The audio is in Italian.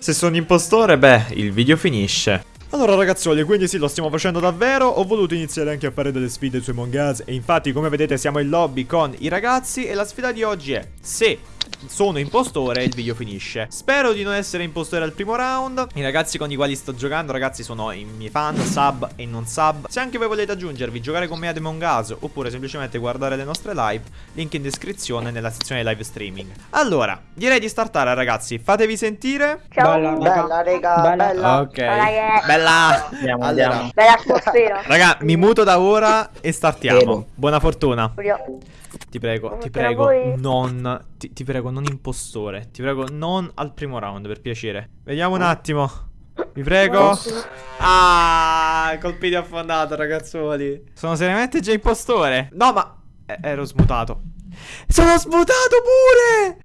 Se sono impostore, beh, il video finisce. Allora ragazzuoli, quindi sì, lo stiamo facendo davvero, ho voluto iniziare anche a fare delle sfide su Among Us e infatti come vedete siamo in lobby con i ragazzi e la sfida di oggi è se sono impostore il video finisce Spero di non essere impostore al primo round I ragazzi con i quali sto giocando ragazzi sono i miei fan sub e non sub Se anche voi volete aggiungervi giocare con me ad Among Us Oppure semplicemente guardare le nostre live Link in descrizione nella sezione live streaming Allora direi di startare ragazzi Fatevi sentire Ciao. Bella, Bella, raga. Bella. bella. Ok Raga. Bella Andiamo, Allora. andiamo. Bella atmosfera. Raga mi muto da ora e startiamo. Buona fortuna Ti prego, ti a prego, non. Ti, ti prego, non impostore. Ti prego, non al primo round, per piacere. Vediamo un attimo. Vi prego. Ah, colpi di affondato, ragazzuoli. Sono seriamente già impostore. No, ma. eh, ero smutato. Sono smutato pure!